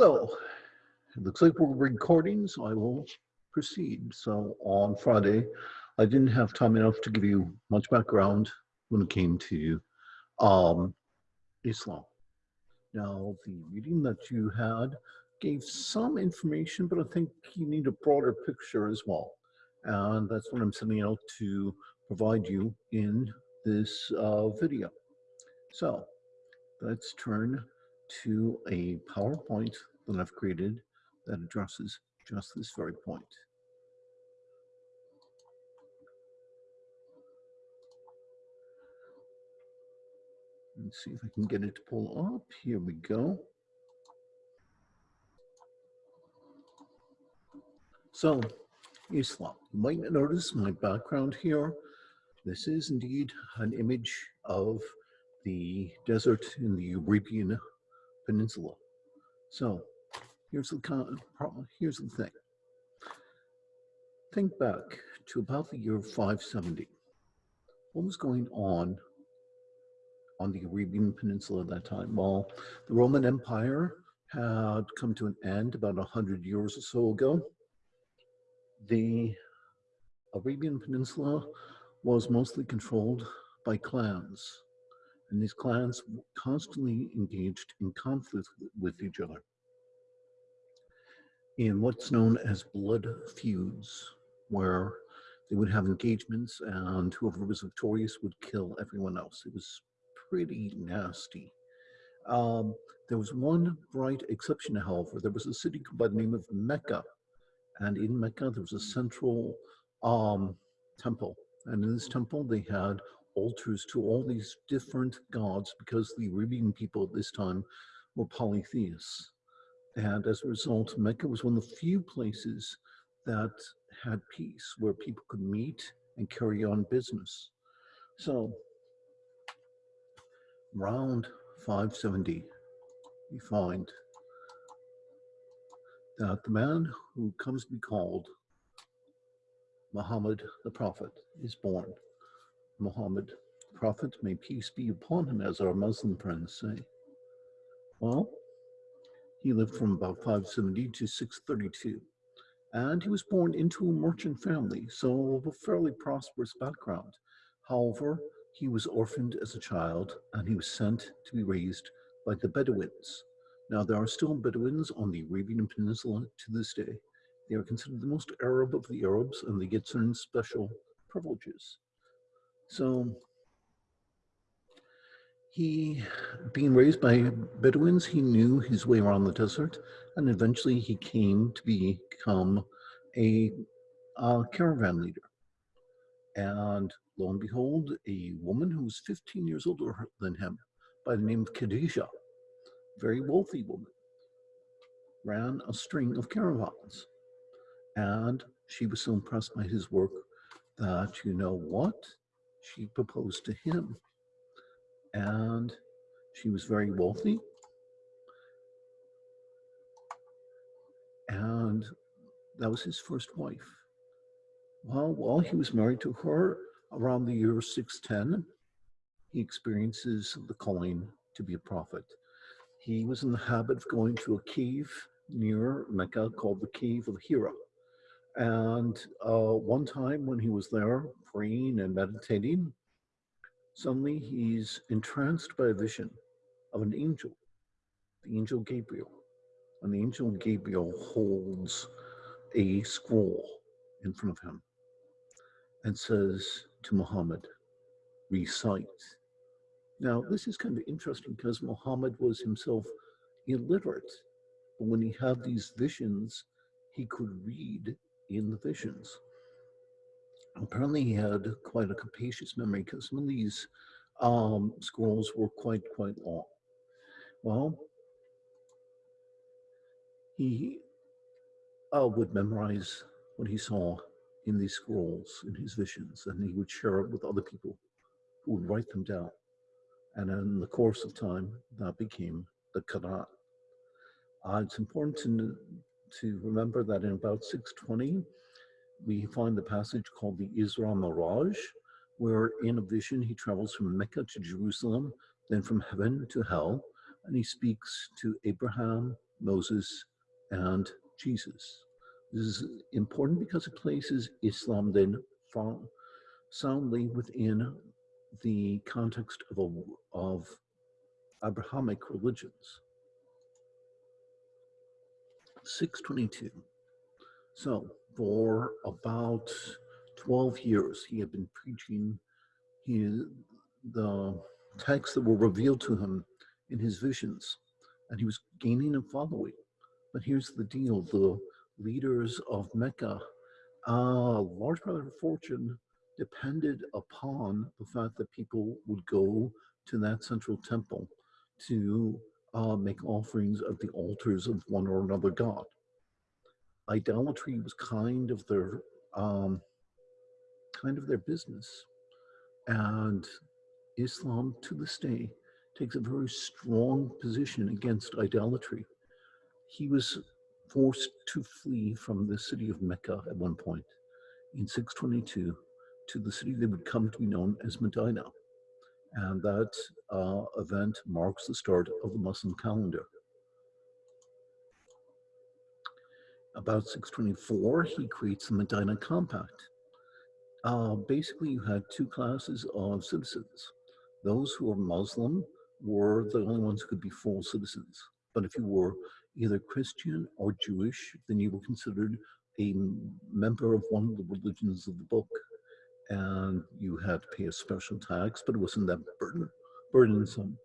So, it looks like we're recording, so I will proceed. So on Friday, I didn't have time enough to give you much background when it came to um, Islam. Now, the reading that you had gave some information, but I think you need a broader picture as well. And that's what I'm setting out to provide you in this uh, video. So let's turn to a PowerPoint that I've created that addresses just this very point. Let's see if I can get it to pull up. Here we go. So, Islam. You might notice my background here. This is indeed an image of the desert in the Arabian Peninsula. So, here's the here's the thing. Think back to about the year 570. What was going on on the Arabian Peninsula at that time? Well, the Roman Empire had come to an end about 100 years or so ago. The Arabian Peninsula was mostly controlled by clans, and these clans constantly engaged in conflict with each other in what's known as blood feuds, where they would have engagements and whoever was victorious would kill everyone else. It was pretty nasty. Um, there was one bright exception, however. There was a city by the name of Mecca. And in Mecca, there was a central um, temple. And in this temple, they had altars to all these different gods because the Arabian people at this time were polytheists. And as a result, Mecca was one of the few places that had peace, where people could meet and carry on business. So around 570, we find that the man who comes to be called Muhammad the Prophet is born. Muhammad, Prophet, may peace be upon him, as our Muslim friends say. Well, he lived from about 570 to 632. And he was born into a merchant family, so of a fairly prosperous background. However, he was orphaned as a child and he was sent to be raised by the Bedouins. Now, there are still Bedouins on the Arabian Peninsula to this day. They are considered the most Arab of the Arabs and they get certain special privileges. So he, being raised by Bedouins, he knew his way around the desert, and eventually he came to become a, a caravan leader. And lo and behold, a woman who was 15 years older than him, by the name of Khadijah, very wealthy woman, ran a string of caravans. And she was so impressed by his work that, you know what, she proposed to him and she was very wealthy. And that was his first wife. Well, while he was married to her around the year 610, he experiences the calling to be a prophet. He was in the habit of going to a cave near Mecca called the Cave of Hira. And uh, one time when he was there praying and meditating, Suddenly, he's entranced by a vision of an angel, the angel Gabriel. And the angel Gabriel holds a scroll in front of him and says to Muhammad, recite. Now, this is kind of interesting because Muhammad was himself illiterate, but when he had these visions, he could read in the visions apparently he had quite a capacious memory because some of these um, scrolls were quite, quite long. Well, he uh, would memorize what he saw in these scrolls, in his visions, and he would share it with other people who would write them down. And in the course of time, that became the Quran. Uh, it's important to, to remember that in about 620, we find the passage called the Isra Miraj, where in a vision he travels from Mecca to Jerusalem, then from heaven to hell, and he speaks to Abraham, Moses, and Jesus. This is important because it places Islam then soundly within the context of, a, of Abrahamic religions. 622. So for about 12 years, he had been preaching his, the texts that were revealed to him in his visions, and he was gaining a following. But here's the deal, the leaders of Mecca, a uh, large part of their fortune depended upon the fact that people would go to that central temple to uh, make offerings at the altars of one or another god. Idolatry was kind of their um, kind of their business, and Islam to this day takes a very strong position against idolatry. He was forced to flee from the city of Mecca at one point in 622 to the city that would come to be known as Medina. And that uh, event marks the start of the Muslim calendar. About 624, he creates the Medina Compact. Uh, basically, you had two classes of citizens. Those who were Muslim were the only ones who could be full citizens. But if you were either Christian or Jewish, then you were considered a member of one of the religions of the book and you had to pay a special tax, but it wasn't that burden, burdensome.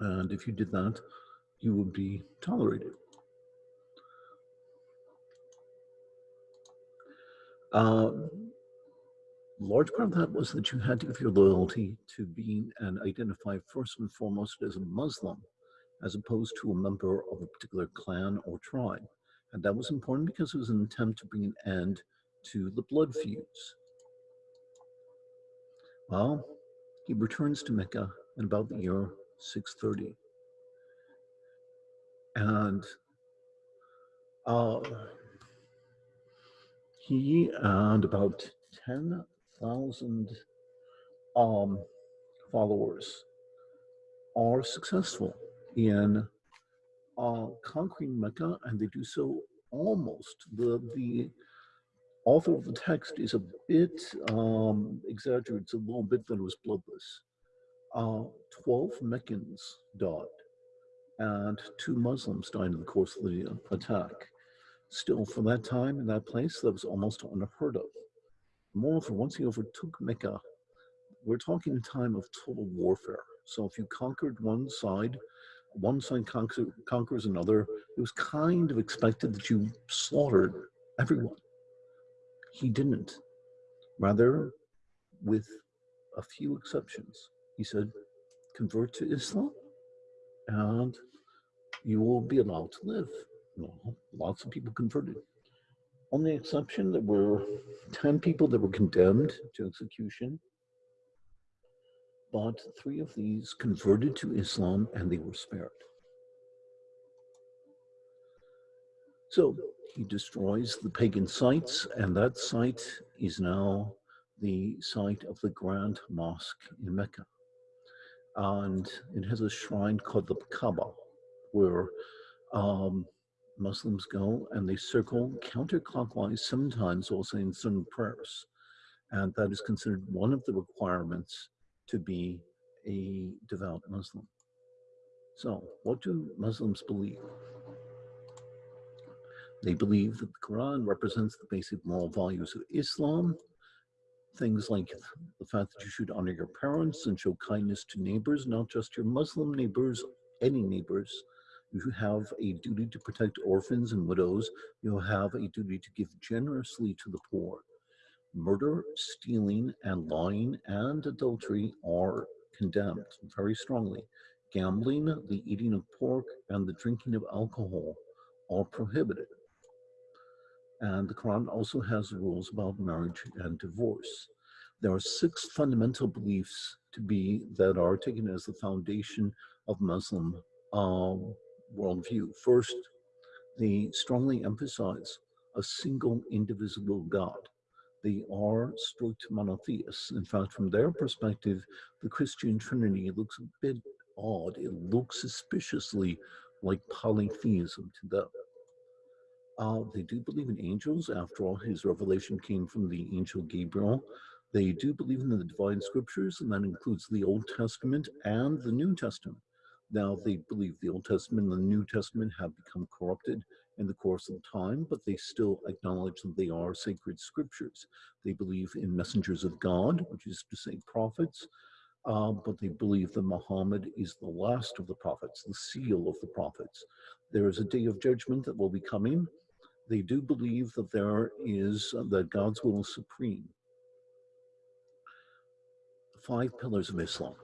And if you did that, you would be tolerated. Uh, large part of that was that you had to give your loyalty to being and identify first and foremost as a Muslim, as opposed to a member of a particular clan or tribe. And that was important because it was an attempt to bring an end to the blood feuds. Well, he returns to Mecca in about the year 630. And uh, he and about 10,000 um, followers are successful in uh, conquering Mecca, and they do so almost the the author of the text is a bit um, exaggerates a little bit that it was bloodless. Uh, 12 Meccans died and two Muslims died in the course of the attack. Still, for that time in that place, that was almost unheard of. Moreover, once he overtook Mecca, we're talking a time of total warfare. So if you conquered one side, one side conquers, conquers another, it was kind of expected that you slaughtered everyone. He didn't. Rather, with a few exceptions, he said, convert to Islam and you will be allowed to live. Well, lots of people converted. On the exception, there were 10 people that were condemned to execution, but three of these converted to Islam and they were spared. So he destroys the pagan sites, and that site is now the site of the Grand Mosque in Mecca. And it has a shrine called the Kaaba, where um, Muslims go and they circle counterclockwise sometimes also in certain prayers. And that is considered one of the requirements to be a devout Muslim. So, what do Muslims believe? They believe that the Quran represents the basic moral values of Islam. Things like the fact that you should honor your parents and show kindness to neighbors, not just your Muslim neighbors, any neighbors. You have a duty to protect orphans and widows. You have a duty to give generously to the poor. Murder, stealing, and lying and adultery are condemned very strongly. Gambling, the eating of pork, and the drinking of alcohol are prohibited. And the Quran also has rules about marriage and divorce. There are six fundamental beliefs to be that are taken as the foundation of Muslim um, worldview. First, they strongly emphasize a single indivisible God. They are strict monotheists. In fact, from their perspective, the Christian Trinity looks a bit odd. It looks suspiciously like polytheism to them. Uh, they do believe in angels. After all, his revelation came from the angel Gabriel. They do believe in the divine scriptures, and that includes the Old Testament and the New Testament. Now, they believe the Old Testament and the New Testament have become corrupted in the course of time, but they still acknowledge that they are sacred scriptures. They believe in messengers of God, which is to say prophets, uh, but they believe that Muhammad is the last of the prophets, the seal of the prophets. There is a day of judgment that will be coming. They do believe that there is, uh, that God's will is supreme. Five pillars of Islam.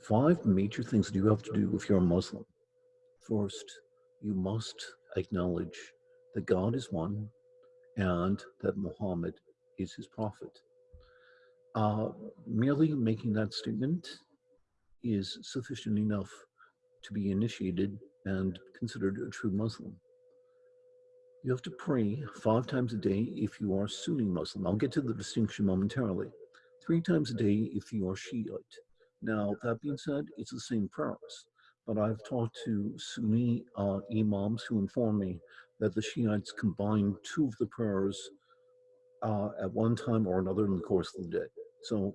Five major things that you have to do if you're a Muslim. First, you must acknowledge that God is one and that Muhammad is his prophet. Uh, merely making that statement is sufficient enough to be initiated and considered a true Muslim. You have to pray five times a day if you are Sunni Muslim. I'll get to the distinction momentarily. Three times a day if you are Shiite. Now, that being said, it's the same prayers but I've talked to Sunni uh, imams who inform me that the Shiites combine two of the prayers uh, at one time or another in the course of the day. So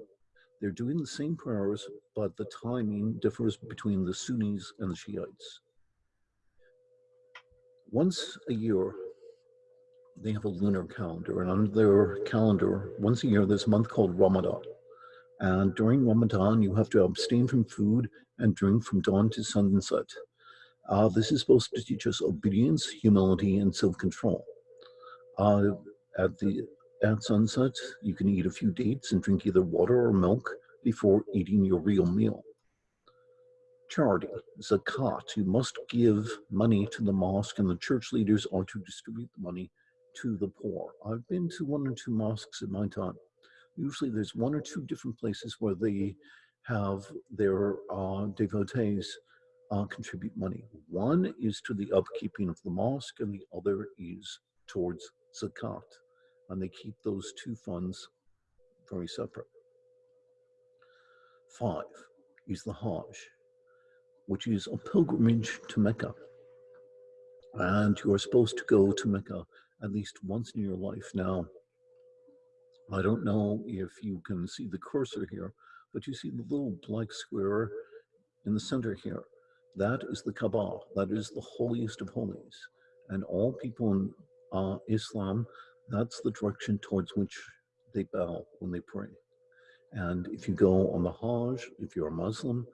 they're doing the same prayers, but the timing differs between the Sunnis and the Shiites. Once a year, they have a lunar calendar, and on their calendar, once a year, there's a month called Ramadan. And during Ramadan, you have to abstain from food and drink from dawn to sunset. Uh, this is supposed to teach us obedience, humility, and self-control. Uh, at the at sunset, you can eat a few dates and drink either water or milk before eating your real meal. Charity, zakat, you must give money to the mosque and the church leaders are to distribute the money to the poor. I've been to one or two mosques in my time. Usually there's one or two different places where they have their uh, devotees uh, contribute money. One is to the upkeeping of the mosque and the other is towards zakat. And they keep those two funds very separate. Five is the Hajj, which is a pilgrimage to Mecca. And you are supposed to go to Mecca at least once in your life. Now, I don't know if you can see the cursor here, but you see the little black square in the center here. That is the Kaaba. That is the holiest of holies. And all people in uh, Islam, that's the direction towards which they bow when they pray. And if you go on the Hajj, if you're a Muslim,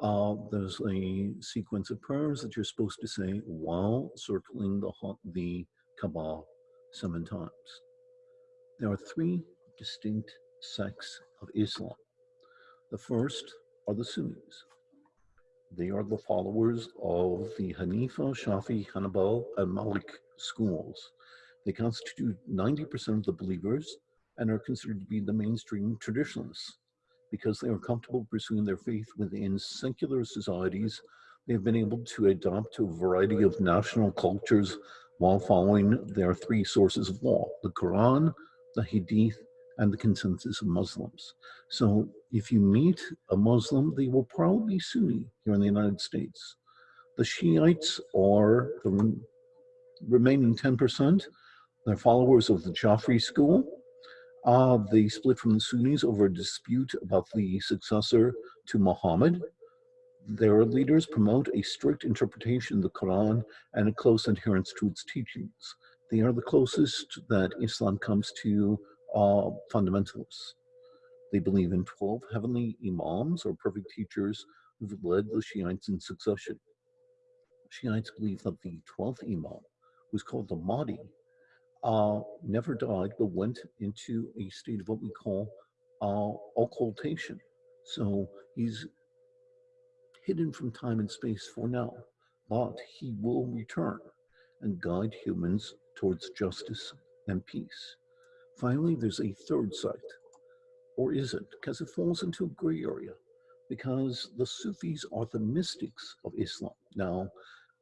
uh, there's a sequence of prayers that you're supposed to say while circling the, the Kaaba seven times. There are three distinct sects of Islam. The first are the Sunnis. They are the followers of the Hanifa, Shafi, Hanbal, and Malik schools. They constitute 90% of the believers and are considered to be the mainstream traditionalists. Because they are comfortable pursuing their faith within secular societies, they have been able to adopt a variety of national cultures while following their three sources of law, the Quran, the Hadith, and the consensus of Muslims. So if you meet a Muslim, they will probably be Sunni here in the United States. The Shiites are the remaining 10%. They're followers of the Jafri school. Uh, they split from the Sunnis over a dispute about the successor to Muhammad. Their leaders promote a strict interpretation of the Quran and a close adherence to its teachings. They are the closest that Islam comes to uh, fundamentalists. They believe in 12 heavenly imams or perfect teachers who've led the Shiites in succession. Shiites believe that the 12th imam, who's called the Mahdi, uh, never died but went into a state of what we call uh, occultation. So he's hidden from time and space for now, but he will return and guide humans towards justice and peace. Finally, there's a third sect, or is it? Because it falls into a gray area, because the Sufis are the mystics of Islam. Now,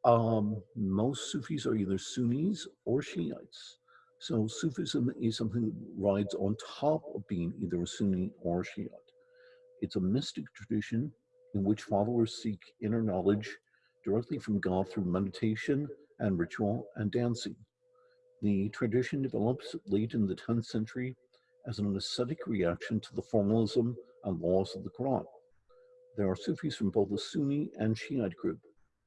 um, most Sufis are either Sunnis or Shiites. So Sufism is something that rides on top of being either a Sunni or a Shiite. It's a mystic tradition in which followers seek inner knowledge directly from God through meditation and ritual and dancing. The tradition develops late in the 10th century as an ascetic reaction to the formalism and laws of the Quran. There are Sufis from both the Sunni and Shiite group.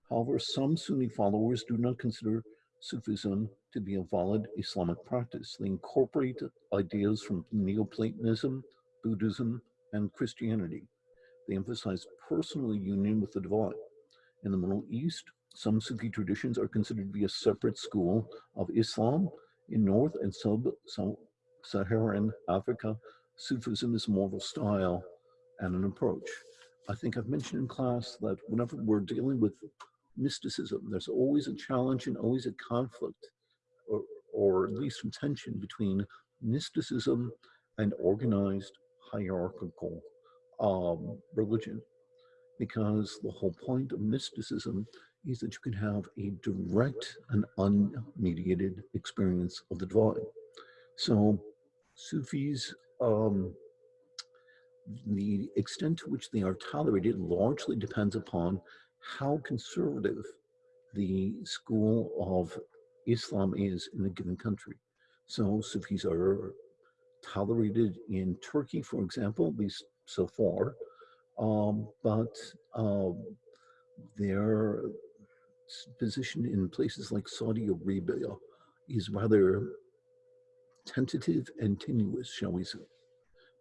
However, some Sunni followers do not consider Sufism to be a valid Islamic practice. They incorporate ideas from Neoplatonism, Buddhism, and Christianity. They emphasize personal union with the divine. In the Middle East, some Sufi traditions are considered to be a separate school of Islam. In North and Sub-Saharan Africa, Sufism is more of a style and an approach. I think I've mentioned in class that whenever we're dealing with mysticism, there's always a challenge and always a conflict, or, or at least some tension between mysticism and organized hierarchical um, religion because the whole point of mysticism is that you can have a direct and unmediated experience of the divine. So Sufis, um, the extent to which they are tolerated largely depends upon how conservative the school of Islam is in a given country. So Sufis are tolerated in Turkey, for example, at least so far, um, but um, their position in places like Saudi Arabia is rather tentative and tenuous, shall we say,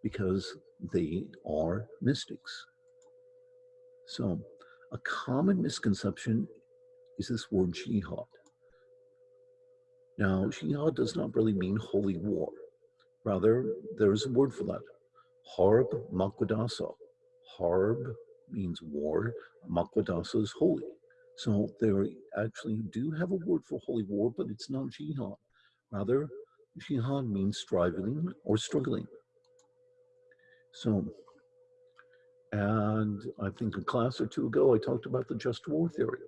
because they are mystics. So a common misconception is this word jihad. Now, jihad does not really mean holy war. Rather, there is a word for that, harb makwadasa. Harb means war, makwadasa is holy. So they actually do have a word for holy war, but it's not jihad. Rather, jihad means striving or struggling. So, and I think a class or two ago, I talked about the just war theory.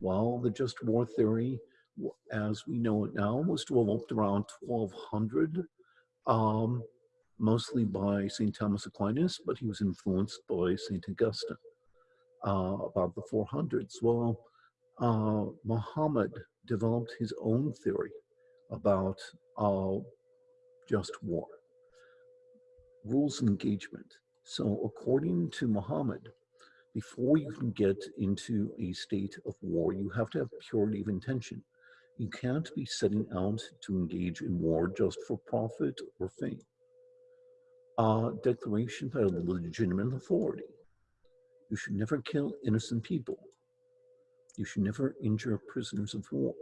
Well, the just war theory, as we know it now, was developed around 1200, um, mostly by St. Thomas Aquinas, but he was influenced by St. Augustine uh, about the 400s. Well, uh, Muhammad developed his own theory about uh, just war, rules of engagement. So according to Muhammad, before you can get into a state of war, you have to have purity of intention. You can't be setting out to engage in war just for profit or fame. Uh, declaration by a legitimate authority. You should never kill innocent people. You should never injure prisoners of war.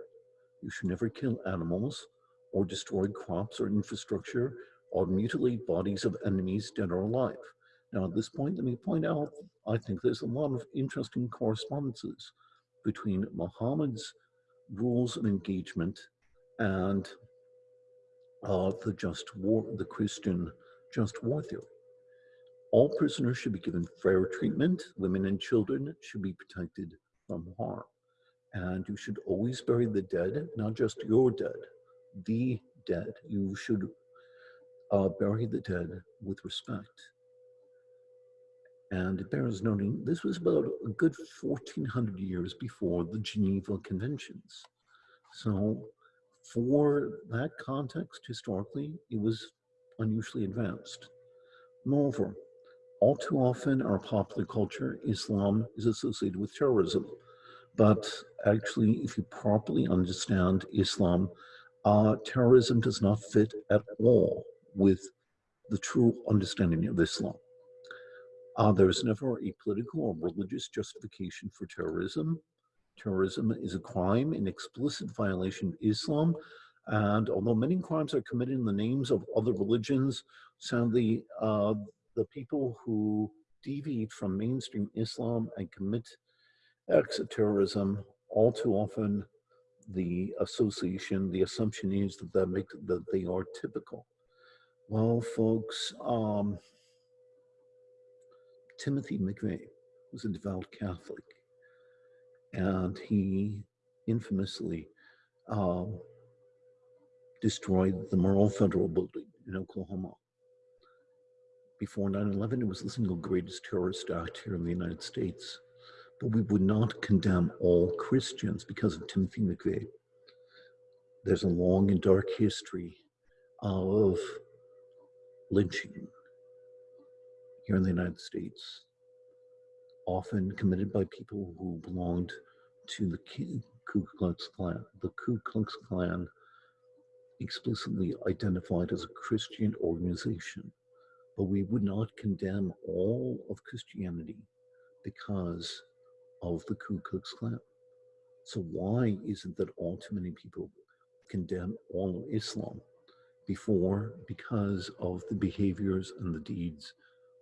You should never kill animals or destroy crops or infrastructure or mutilate bodies of enemies dead or alive. Now, at this point, let me point out, I think there's a lot of interesting correspondences between Muhammad's rules of engagement and uh, the just war, the Christian just war theory. All prisoners should be given fair treatment. Women and children should be protected from harm. And you should always bury the dead, not just your dead, the dead. You should uh, bury the dead with respect. And it bears noting, this was about a good 1400 years before the Geneva Conventions. So for that context, historically, it was unusually advanced. Moreover, all too often our popular culture, Islam is associated with terrorism. But actually, if you properly understand Islam, uh, terrorism does not fit at all with the true understanding of Islam. Uh, there is never a political or religious justification for terrorism. Terrorism is a crime, an explicit violation of Islam. And although many crimes are committed in the names of other religions, sadly, uh, the people who deviate from mainstream Islam and commit acts of terrorism, all too often the association, the assumption is that that, make, that they are typical. Well, folks, um, Timothy McVeigh was a devout Catholic, and he infamously uh, destroyed the Murrah Federal Building in Oklahoma before 9-11, it was the single greatest terrorist act here in the United States. but we would not condemn all Christians because of Timothy McVeigh. There's a long and dark history of lynching here in the United States, often committed by people who belonged to the Ku Klux Klan. The Ku Klux Klan explicitly identified as a Christian organization, but we would not condemn all of Christianity because of the Ku Klux Klan. So why is it that all too many people condemn all of Islam before because of the behaviors and the deeds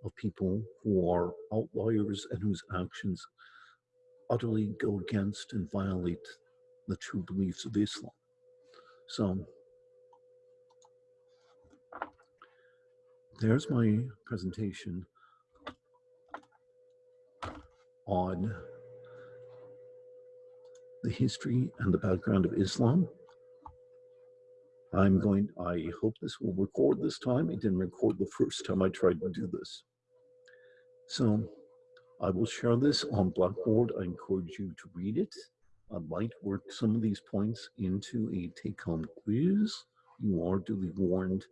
of people who are outliers and whose actions utterly go against and violate the true beliefs of Islam. So there's my presentation on the history and the background of Islam. I'm going, I hope this will record this time. It didn't record the first time I tried to do this. So I will share this on Blackboard. I encourage you to read it. I might work some of these points into a take-home quiz. You are duly warned.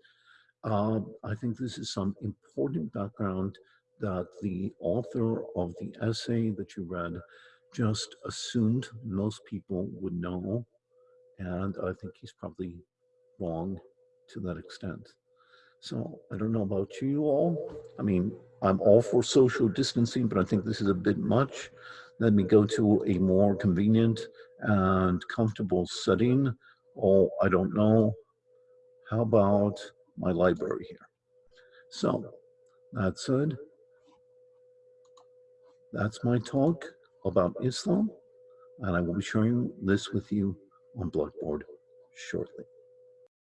Uh, I think this is some important background that the author of the essay that you read just assumed most people would know. And I think he's probably wrong to that extent. So I don't know about you all. I mean, I'm all for social distancing, but I think this is a bit much. Let me go to a more convenient and comfortable setting. Oh, I don't know. How about my library here? So that said, that's my talk about Islam, and I will be sharing this with you on Blackboard shortly.